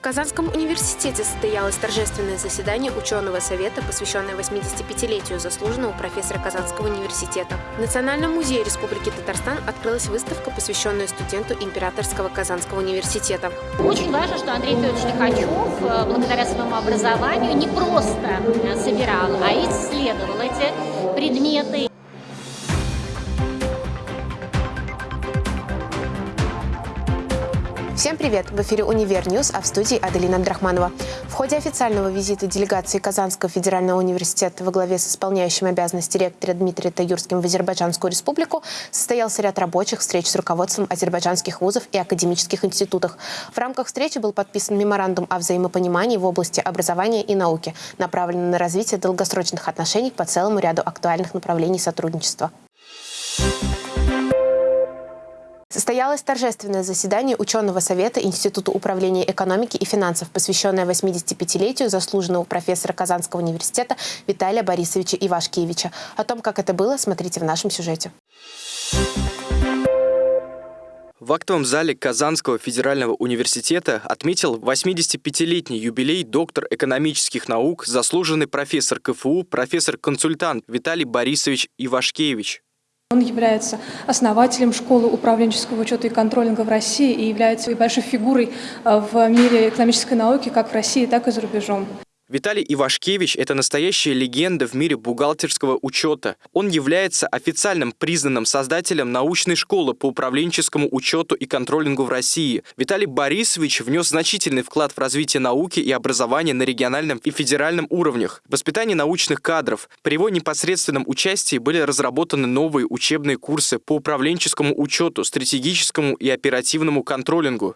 В Казанском университете состоялось торжественное заседание ученого совета, посвященное 85-летию заслуженного профессора Казанского университета. В Национальном музее Республики Татарстан открылась выставка, посвященная студенту Императорского Казанского университета. Очень важно, что Андрей Федорович Лихачев, э, благодаря своему образованию, не просто собирал, а исследовал эти предметы. Всем привет! В эфире «Univer News», а в студии Аделина Абдрахманова. В ходе официального визита делегации Казанского федерального университета во главе с исполняющим обязанности ректора Дмитрием Таюрским в Азербайджанскую республику состоялся ряд рабочих встреч с руководством азербайджанских вузов и академических институтов. В рамках встречи был подписан меморандум о взаимопонимании в области образования и науки, направленный на развитие долгосрочных отношений по целому ряду актуальных направлений сотрудничества. Состоялось торжественное заседание ученого совета Института управления экономики и финансов, посвященное 85-летию заслуженного профессора Казанского университета Виталия Борисовича Ивашкевича. О том, как это было, смотрите в нашем сюжете. В актовом зале Казанского федерального университета отметил 85-летний юбилей доктор экономических наук, заслуженный профессор КФУ, профессор-консультант Виталий Борисович Ивашкевич. Он является основателем школы управленческого учета и контролинга в России и является большой фигурой э, в мире экономической науки как в России, так и за рубежом. Виталий Ивашкевич – это настоящая легенда в мире бухгалтерского учета. Он является официальным признанным создателем научной школы по управленческому учету и контролингу в России. Виталий Борисович внес значительный вклад в развитие науки и образования на региональном и федеральном уровнях, воспитание научных кадров. При его непосредственном участии были разработаны новые учебные курсы по управленческому учету, стратегическому и оперативному контролингу.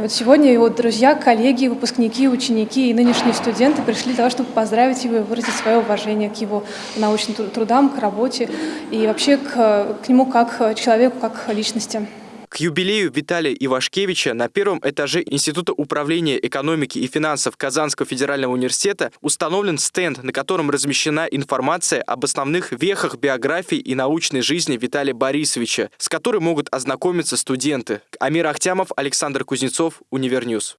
Вот сегодня его друзья, коллеги, выпускники, ученики и нынешние студенты пришли для того, чтобы поздравить его и выразить свое уважение к его научным трудам, к работе и вообще к, к нему как человеку, как личности. К юбилею Виталия Ивашкевича на первом этаже Института управления экономики и финансов Казанского федерального университета установлен стенд, на котором размещена информация об основных вехах биографии и научной жизни Виталия Борисовича, с которой могут ознакомиться студенты. Амир Ахтямов, Александр Кузнецов, Univer News.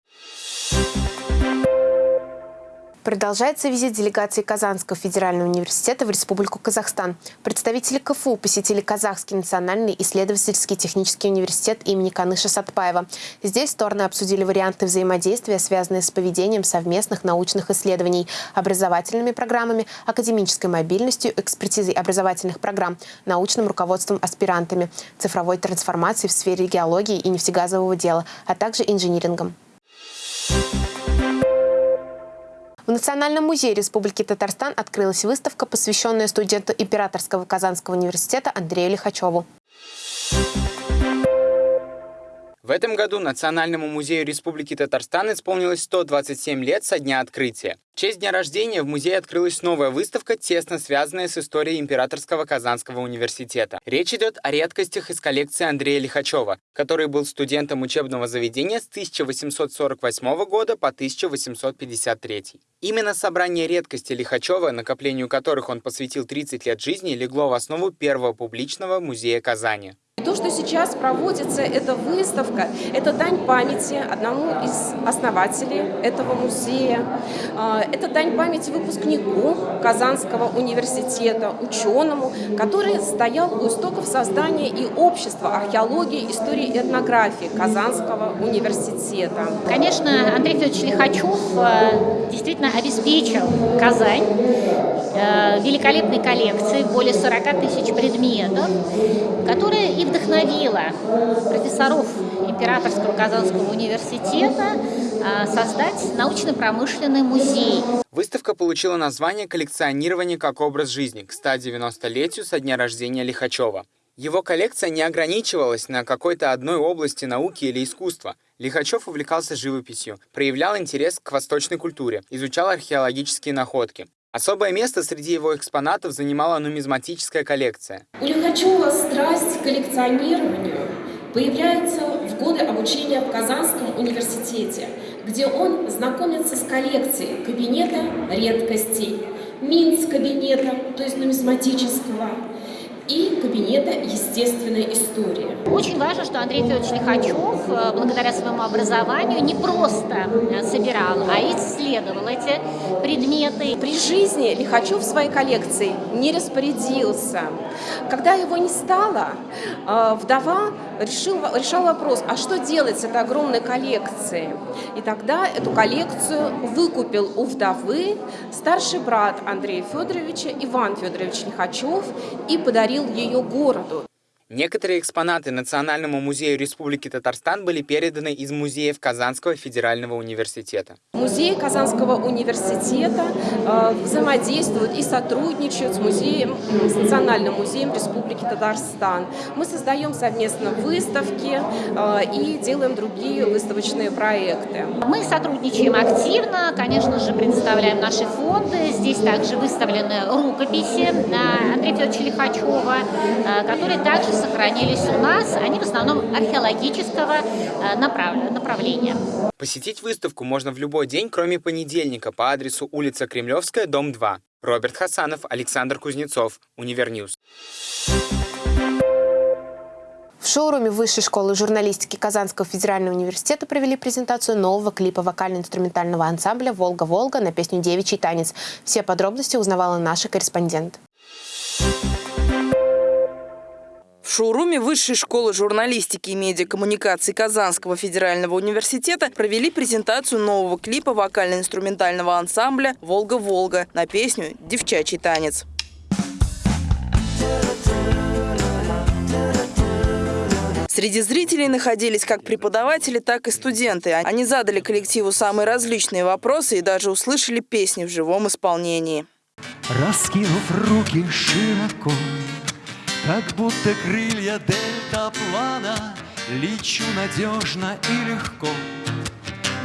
Продолжается визит делегации Казанского федерального университета в Республику Казахстан. Представители КФУ посетили Казахский национальный исследовательский технический университет имени Каныша Сатпаева. Здесь стороны обсудили варианты взаимодействия, связанные с поведением совместных научных исследований, образовательными программами, академической мобильностью, экспертизой образовательных программ, научным руководством аспирантами, цифровой трансформацией в сфере геологии и нефтегазового дела, а также инжинирингом. В Национальном музее Республики Татарстан открылась выставка, посвященная студенту Императорского Казанского университета Андрею Лихачеву. В этом году Национальному музею Республики Татарстан исполнилось 127 лет со дня открытия. В честь дня рождения в музее открылась новая выставка, тесно связанная с историей Императорского Казанского университета. Речь идет о редкостях из коллекции Андрея Лихачева, который был студентом учебного заведения с 1848 года по 1853. Именно собрание редкостей Лихачева, накоплению которых он посвятил 30 лет жизни, легло в основу первого публичного музея Казани. То, что сейчас проводится, эта выставка, это дань памяти одному из основателей этого музея. Это дань памяти выпускнику Казанского университета, ученому, который стоял у истоков создания и общества археологии, истории и этнографии Казанского университета. Конечно, Андрей Федорович Лихачев э, действительно обеспечил Казань э, великолепной коллекцией, более 40 тысяч предметов, которые и вдохновила профессоров Императорского Казанского университета создать научно-промышленный музей. Выставка получила название «Коллекционирование как образ жизни» к 190-летию со дня рождения Лихачева. Его коллекция не ограничивалась на какой-то одной области науки или искусства. Лихачев увлекался живописью, проявлял интерес к восточной культуре, изучал археологические находки. Особое место среди его экспонатов занимала нумизматическая коллекция. У Лихачева страсть к коллекционированию появляется годы обучения в Казанском университете, где он знакомится с коллекцией кабинета редкостей, Минц кабинета, то есть нумизматического, и кабинета естественной истории. Очень важно, что Андрей Федорович Лихачев, э, благодаря своему образованию, не просто э, собирал, а исследовал эти предметы. При жизни Лихачев своей коллекцией не распорядился. Когда его не стало, э, вдова решил, решал вопрос, а что делать с этой огромной коллекцией? И тогда эту коллекцию выкупил у вдовы старший брат Андрея Федоровича Иван Федорович Лихачев и подарил ее городу. Некоторые экспонаты Национальному музею Республики Татарстан были переданы из музеев Казанского федерального университета. Музей Казанского университета э, взаимодействует и сотрудничает с, музеем, с Национальным музеем Республики Татарстан. Мы создаем совместно выставки э, и делаем другие выставочные проекты. Мы сотрудничаем активно, конечно же, предоставляем наши фонды. Здесь также выставлены рукописи э, Андрея Федоровича Лихачева, которые также сохранились у нас, они в основном археологического э, направления. Посетить выставку можно в любой день, кроме понедельника, по адресу улица Кремлевская, дом 2. Роберт Хасанов, Александр Кузнецов, Univer News. В шоуруме Высшей школы журналистики Казанского федерального университета провели презентацию нового клипа вокально-инструментального ансамбля «Волга-Волга» на песню «Девичий танец». Все подробности узнавала наша корреспондент. В шоуруме Высшей школы журналистики и медиакоммуникаций Казанского федерального университета провели презентацию нового клипа вокально-инструментального ансамбля «Волга-Волга» на песню «Девчачий танец». Среди зрителей находились как преподаватели, так и студенты. Они задали коллективу самые различные вопросы и даже услышали песни в живом исполнении. Раскинув руки широко, как будто крылья дельтаплана Лечу надежно и легко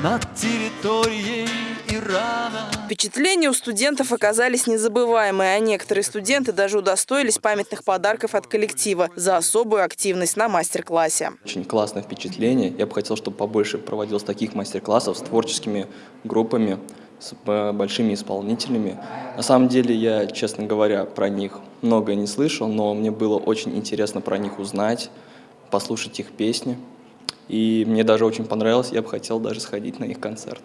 над территорией Ирана. Впечатления у студентов оказались незабываемые, а некоторые студенты даже удостоились памятных подарков от коллектива за особую активность на мастер-классе. Очень классное впечатление. Я бы хотел, чтобы побольше проводилось таких мастер-классов с творческими группами с большими исполнителями. На самом деле я, честно говоря, про них много не слышал, но мне было очень интересно про них узнать, послушать их песни. И мне даже очень понравилось, я бы хотел даже сходить на их концерт.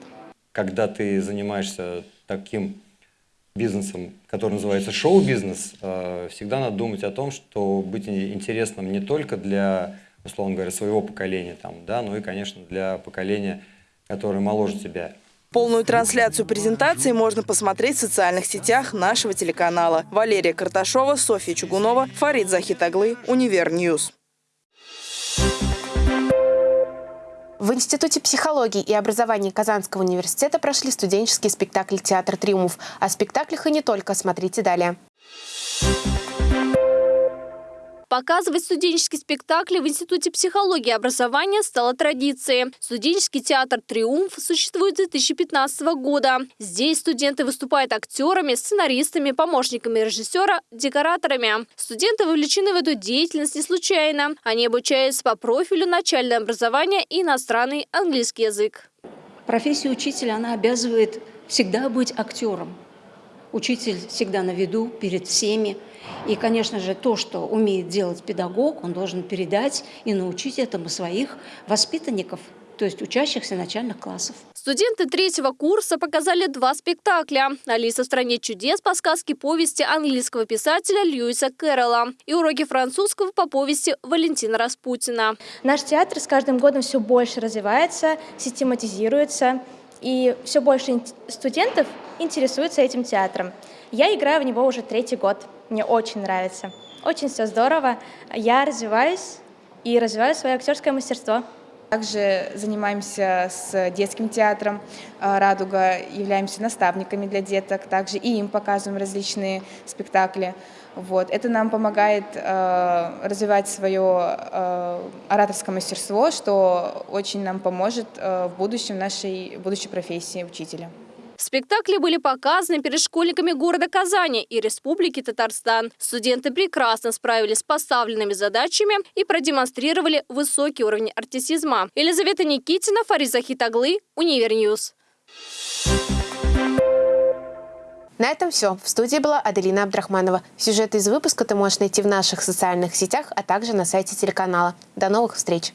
Когда ты занимаешься таким бизнесом, который называется шоу-бизнес, э, всегда надо думать о том, что быть интересным не только для, условно говоря, своего поколения, там, да, но и, конечно, для поколения, которое моложе тебя. Полную трансляцию презентации можно посмотреть в социальных сетях нашего телеканала. Валерия Карташова, Софья Чугунова, Фарид Захитаглы, Univer News. В Институте психологии и образования Казанского университета прошли студенческие спектакли «Театр Триумф». О спектаклях и не только смотрите далее. Показывать студенческие спектакли в Институте психологии и образования стало традицией. Студенческий театр «Триумф» существует с 2015 года. Здесь студенты выступают актерами, сценаристами, помощниками режиссера, декораторами. Студенты вовлечены в эту деятельность не случайно. Они обучаются по профилю начальное образование и иностранный английский язык. Профессия учителя, она обязывает всегда быть актером. Учитель всегда на виду, перед всеми. И, конечно же, то, что умеет делать педагог, он должен передать и научить этому своих воспитанников, то есть учащихся начальных классов. Студенты третьего курса показали два спектакля. «Алиса в стране чудес» по сказке повести английского писателя Льюиса Кэрролла и уроки французского по повести Валентина Распутина. Наш театр с каждым годом все больше развивается, систематизируется, и все больше студентов интересуются этим театром. Я играю в него уже третий год. Мне очень нравится. Очень все здорово. Я развиваюсь и развиваю свое актерское мастерство. Также занимаемся с детским театром э, «Радуга», являемся наставниками для деток, также и им показываем различные спектакли. Вот. Это нам помогает э, развивать свое э, ораторское мастерство, что очень нам поможет э, в будущем нашей будущей профессии учителя. Спектакли были показаны перед школьниками города Казани и Республики Татарстан. Студенты прекрасно справились с поставленными задачами и продемонстрировали высокий уровень артистизма. Елизавета Никитина, Фарид Захитаглы, Univer News. На этом все. В студии была Аделина Абдрахманова. Сюжет из выпуска ты можешь найти в наших социальных сетях, а также на сайте телеканала. До новых встреч!